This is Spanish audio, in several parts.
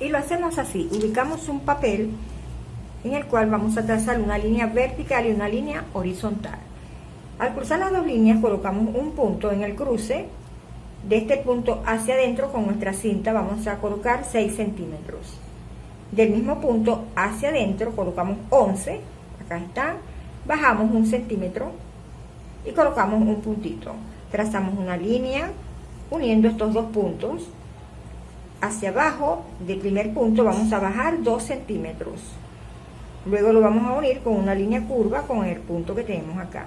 Y lo hacemos así, ubicamos un papel en el cual vamos a trazar una línea vertical y una línea horizontal. Al cruzar las dos líneas colocamos un punto en el cruce, de este punto hacia adentro con nuestra cinta vamos a colocar 6 centímetros. Del mismo punto hacia adentro colocamos 11, acá está, bajamos un centímetro y colocamos un puntito. Trazamos una línea uniendo estos dos puntos. Hacia abajo del primer punto vamos a bajar 2 centímetros. Luego lo vamos a unir con una línea curva con el punto que tenemos acá.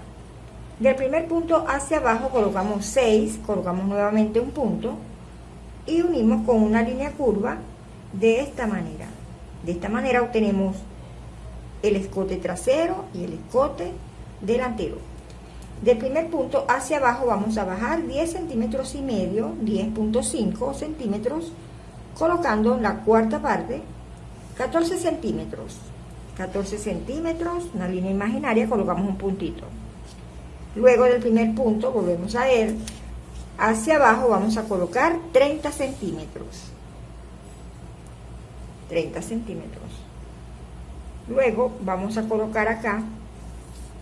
Del primer punto hacia abajo colocamos 6, colocamos nuevamente un punto y unimos con una línea curva de esta manera. De esta manera obtenemos el escote trasero y el escote delantero. Del primer punto hacia abajo vamos a bajar 10 centímetros y medio, 10.5 centímetros, colocando la cuarta parte 14 centímetros. 14 centímetros, una línea imaginaria, colocamos un puntito. Luego del primer punto, volvemos a él, hacia abajo vamos a colocar 30 centímetros. 30 centímetros. Luego vamos a colocar acá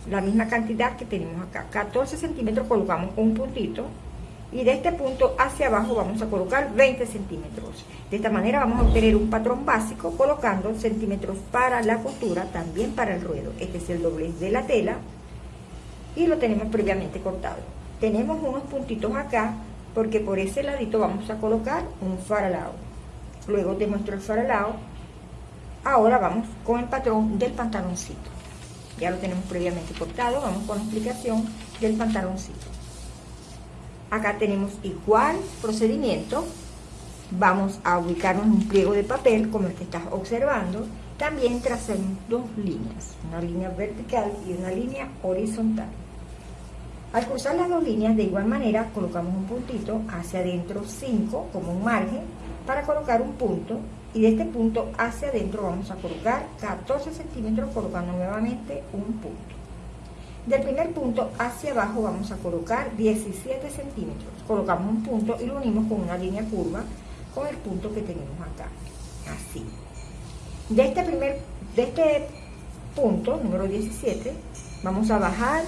la misma cantidad que tenemos acá. 14 centímetros colocamos un puntito y de este punto hacia abajo vamos a colocar 20 centímetros. De esta manera vamos a obtener un patrón básico colocando centímetros para la costura, también para el ruedo. Este es el doblez de la tela y lo tenemos previamente cortado. Tenemos unos puntitos acá porque por ese ladito vamos a colocar un faralao. Luego muestro el faralao. Ahora vamos con el patrón del pantaloncito. Ya lo tenemos previamente cortado, vamos con la explicación del pantaloncito. Acá tenemos igual procedimiento. Vamos a ubicarnos en un pliego de papel como el que estás observando. También trazamos dos líneas, una línea vertical y una línea horizontal. Al cruzar las dos líneas, de igual manera, colocamos un puntito hacia adentro 5 como un margen para colocar un punto y de este punto hacia adentro vamos a colocar 14 centímetros colocando nuevamente un punto. Del primer punto hacia abajo vamos a colocar 17 centímetros. Colocamos un punto y lo unimos con una línea curva con el punto que tenemos acá. Así. De este primer, de este punto, número 17, vamos a bajar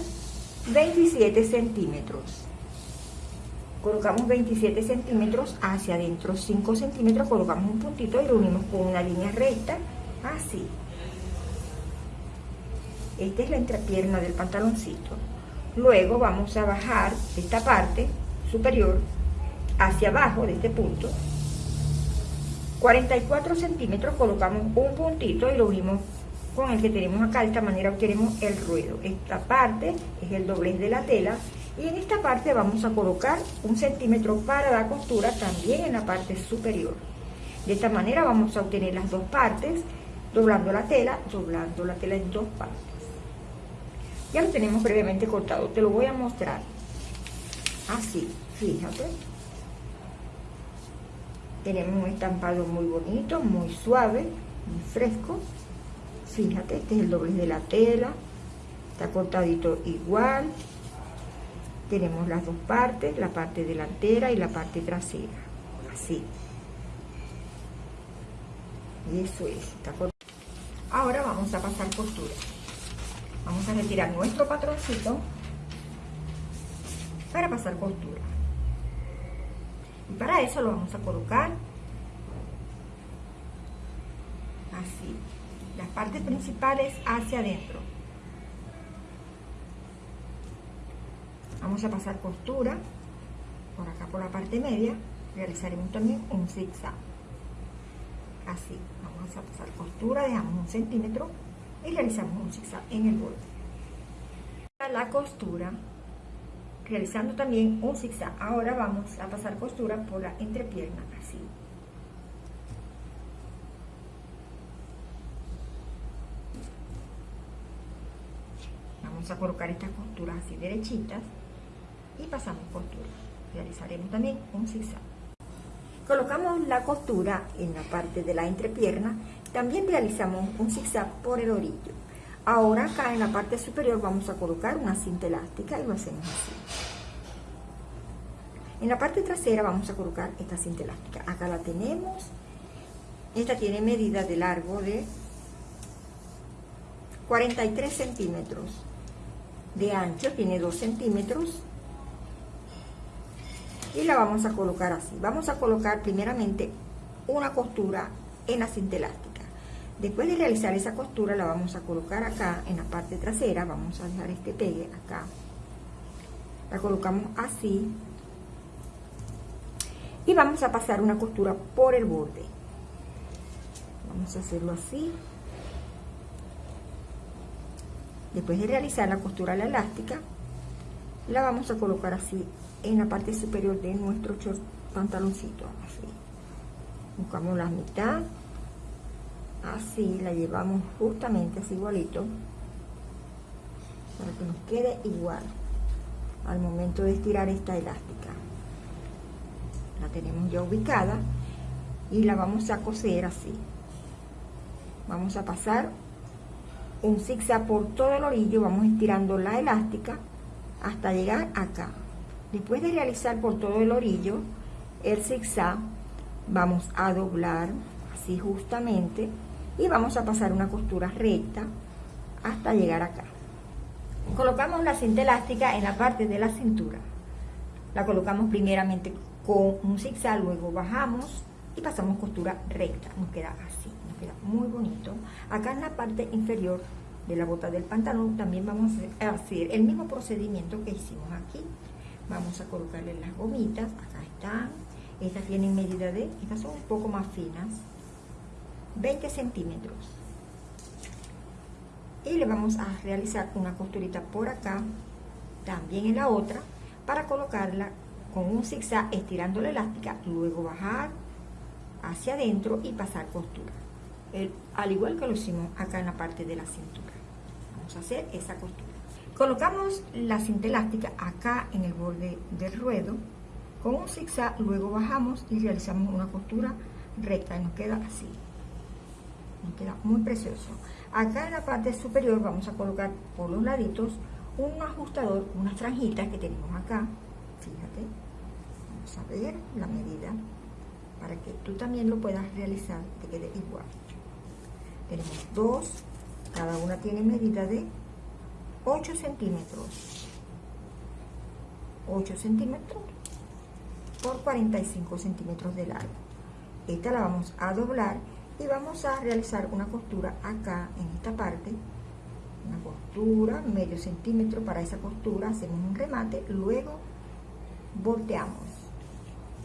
27 centímetros. Colocamos 27 centímetros hacia adentro, 5 centímetros, colocamos un puntito y lo unimos con una línea recta, así. Esta es la entrepierna del pantaloncito. Luego vamos a bajar esta parte superior hacia abajo de este punto. 44 centímetros colocamos un puntito y lo unimos con el que tenemos acá. De esta manera obtenemos el ruedo. Esta parte es el doblez de la tela. Y en esta parte vamos a colocar un centímetro para la costura también en la parte superior. De esta manera vamos a obtener las dos partes, doblando la tela, doblando la tela en dos partes. Ya lo tenemos previamente cortado, te lo voy a mostrar. Así, fíjate. Tenemos un estampado muy bonito, muy suave, muy fresco. Fíjate, este es el doblez de la tela. Está cortadito igual. Tenemos las dos partes, la parte delantera y la parte trasera. Así. Y eso es, está. Ahora vamos a pasar costura. Vamos a retirar nuestro patroncito para pasar costura. Y para eso lo vamos a colocar así. Las partes principales hacia adentro. Vamos a pasar costura por acá por la parte media. Realizaremos también un zigzag. Así. Vamos a pasar costura, dejamos un centímetro y realizamos un zigzag en el borde. La costura, realizando también un zigzag. Ahora vamos a pasar costura por la entrepierna, así. Vamos a colocar estas costuras así derechitas y pasamos costura. Realizaremos también un zigzag. Colocamos la costura en la parte de la entrepierna también realizamos un zigzag por el orillo. Ahora acá en la parte superior vamos a colocar una cinta elástica y lo hacemos así. En la parte trasera vamos a colocar esta cinta elástica. Acá la tenemos. esta tiene medida de largo de 43 centímetros de ancho tiene 2 centímetros y la vamos a colocar así vamos a colocar primeramente una costura en la cinta elástica después de realizar esa costura la vamos a colocar acá en la parte trasera. Vamos a dejar este pegue acá. La colocamos así. Y vamos a pasar una costura por el borde. Vamos a hacerlo así. Después de realizar la costura la elástica la vamos a colocar así en la parte superior de nuestro pantaloncito buscamos la mitad así la llevamos justamente así igualito para que nos quede igual al momento de estirar esta elástica. La tenemos ya ubicada y la vamos a coser así. Vamos a pasar un zigzag por todo el orillo vamos estirando la elástica hasta llegar acá. Después de realizar por todo el orillo el zigzag vamos a doblar así justamente y vamos a pasar una costura recta hasta llegar acá colocamos la cinta elástica en la parte de la cintura la colocamos primeramente con un zigzag luego bajamos y pasamos costura recta nos queda así muy bonito. Acá en la parte inferior de la bota del pantalón también vamos a hacer el mismo procedimiento que hicimos aquí. Vamos a colocarle las gomitas, acá están. Estas tienen medida de, estas son un poco más finas, 20 centímetros. Y le vamos a realizar una costurita por acá, también en la otra, para colocarla con un zigzag estirando la elástica, luego bajar hacia adentro y pasar costura al igual que lo hicimos acá en la parte de la cintura. Vamos a hacer esa costura. Colocamos la cinta elástica acá en el borde del ruedo con un zigzag, luego bajamos y realizamos una costura recta y nos queda así. Queda muy precioso. Acá en la parte superior vamos a colocar por los laditos un ajustador, unas franjitas que tenemos acá. Fíjate, vamos a ver la medida para que tú también lo puedas realizar, te quede igual tenemos dos cada una tiene medida de 8 centímetros 8 centímetros por 45 centímetros de largo esta la vamos a doblar y vamos a realizar una costura acá en esta parte una costura medio centímetro para esa costura hacemos un remate luego volteamos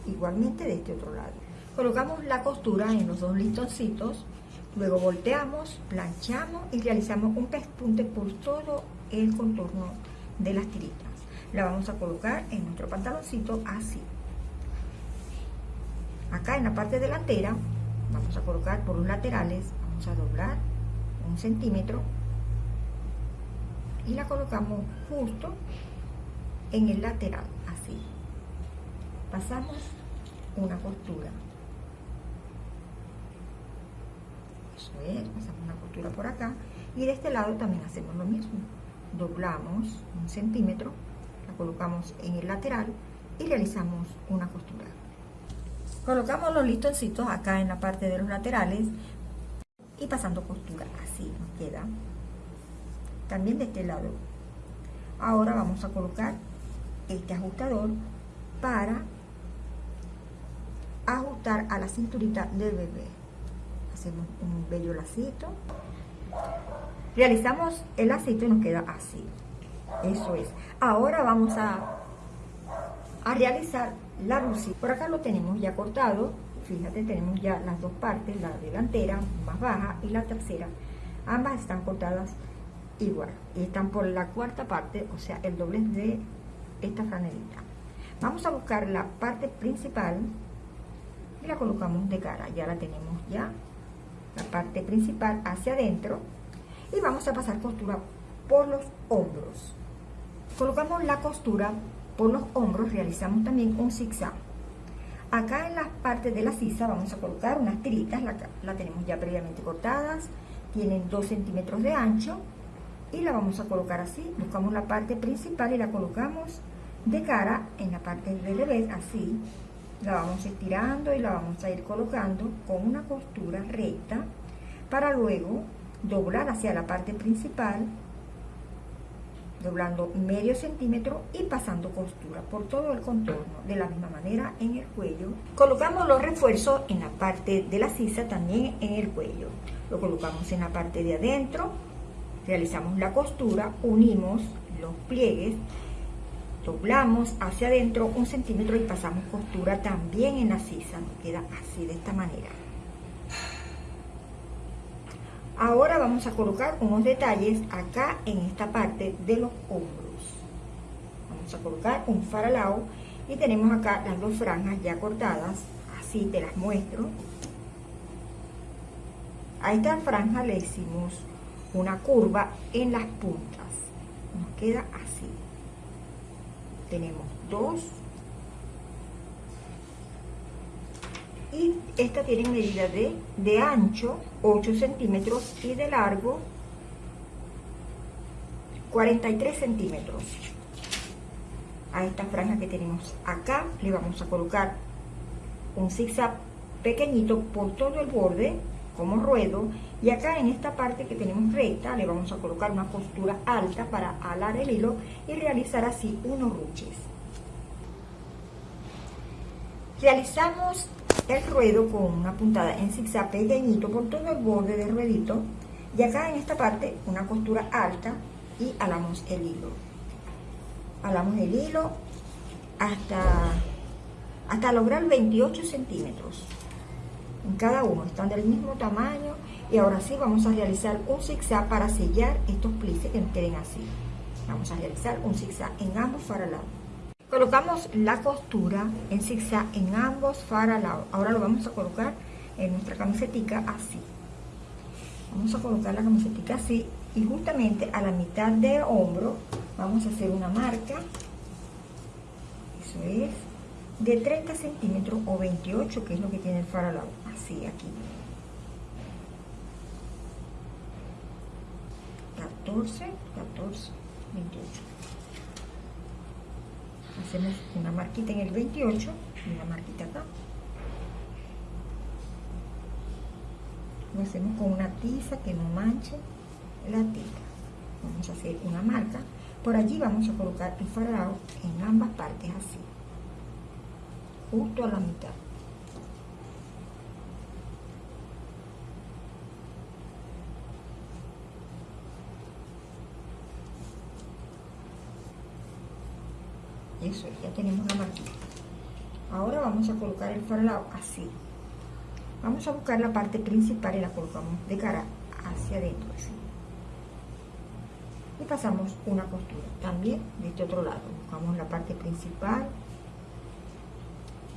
igualmente de este otro lado colocamos la costura en los dos listoncitos Luego volteamos, planchamos y realizamos un pespunte por todo el contorno de las tiritas. La vamos a colocar en nuestro pantaloncito así. Acá en la parte delantera vamos a colocar por los laterales, vamos a doblar un centímetro y la colocamos justo en el lateral, así. Pasamos una costura. Pasamos una costura por acá y de este lado también hacemos lo mismo. Doblamos un centímetro la colocamos en el lateral y realizamos una costura colocamos los listoncitos acá en la parte de los laterales y pasando costura. Así nos queda. También de este lado. Ahora vamos a colocar este ajustador para ajustar a la cinturita del bebé. Hacemos un bello lacito. Realizamos el lacito y nos queda así. Eso es. Ahora vamos a a realizar la lucita por acá lo tenemos ya cortado. Fíjate tenemos ya las dos partes la delantera más baja y la tercera. Ambas están cortadas igual. Y están por la cuarta parte o sea el doblez de esta franelita. Vamos a buscar la parte principal y la colocamos de cara. Ya la tenemos ya la parte principal hacia adentro. Y vamos a pasar costura por los hombros. Colocamos la costura por los hombros realizamos también un zigzag. Acá en la parte de la sisa vamos a colocar unas tiritas la, la tenemos ya previamente cortadas tienen 2 centímetros de ancho y la vamos a colocar así. Buscamos la parte principal y la colocamos de cara en la parte del revés así. La vamos estirando y la vamos a ir colocando con una costura recta para luego doblar hacia la parte principal doblando medio centímetro y pasando costura por todo el contorno de la misma manera en el cuello. Colocamos los refuerzos en la parte de la sisa también en el cuello. Lo colocamos en la parte de adentro realizamos la costura unimos los pliegues doblamos hacia adentro un centímetro y pasamos costura también en la sisa. Nos queda así de esta manera Ahora vamos a colocar unos detalles acá en esta parte de los hombros. Vamos a colocar un faralao y tenemos acá las dos franjas ya cortadas. Así te las muestro. A esta franja le hicimos una curva en las puntas. Nos queda así. Tenemos dos y esta tiene medida de, de ancho 8 centímetros y de largo 43 centímetros. A esta franja que tenemos acá le vamos a colocar un zigzag pequeñito por todo el borde como ruedo y acá en esta parte que tenemos recta le vamos a colocar una costura alta para alar el hilo y realizar así unos ruches. Realizamos el ruedo con una puntada en zigzag pequeñito por todo el borde del ruedito. Y acá en esta parte una costura alta y alamos el hilo. Alamos el hilo hasta hasta lograr 28 centímetros. En cada uno están del mismo tamaño. Y ahora sí vamos a realizar un zigzag para sellar estos plices que nos queden así. Vamos a realizar un zigzag en ambos faralados Colocamos la costura en zigzag en ambos faralados. Ahora lo vamos a colocar en nuestra camisetica así. Vamos a colocar la camisetica así y justamente a la mitad del hombro vamos a hacer una marca. Eso es de 30 centímetros o 28 que es lo que tiene el faralado. Así aquí. 14, 14, 28 hacemos una marquita en el 28 y una marquita acá. Lo hacemos con una tiza que no manche la tela. Vamos a hacer una marca. Por allí vamos a colocar el farado en ambas partes así justo a la mitad eso ya tenemos la marquita. Ahora vamos a colocar el farolado así. Vamos a buscar la parte principal y la colocamos de cara hacia adentro así. Y pasamos una costura también de este otro lado. Buscamos la parte principal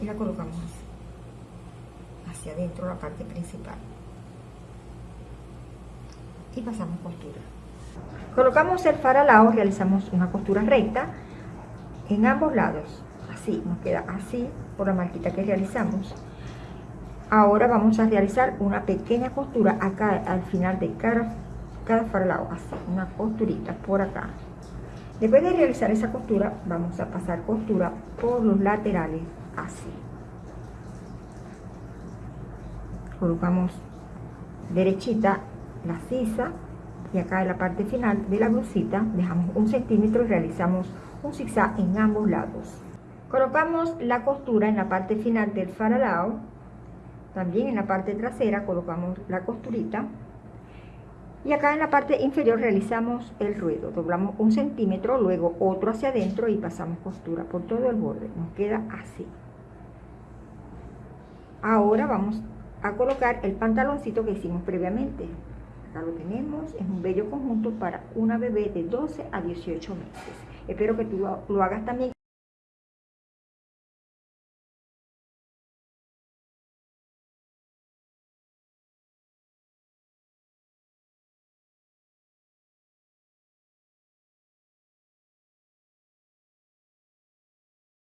y la colocamos así. Hacia adentro la parte principal. Y pasamos costura. Colocamos el faralao realizamos una costura recta en ambos lados. Así nos queda así por la marquita que realizamos. Ahora vamos a realizar una pequeña costura acá al final de cada, cada farlao así una costurita por acá. Después de realizar esa costura vamos a pasar costura por los laterales así. Colocamos derechita la sisa y acá en la parte final de la blusita dejamos un centímetro y realizamos un zigzag en ambos lados. Colocamos la costura en la parte final del faralao. También en la parte trasera colocamos la costurita. Y acá en la parte inferior realizamos el ruedo. Doblamos un centímetro luego otro hacia adentro y pasamos costura por todo el borde. Nos queda así. Ahora vamos a colocar el pantaloncito que hicimos previamente. Acá lo tenemos, es un bello conjunto para una bebé de 12 a 18 meses. Espero que tú lo hagas también.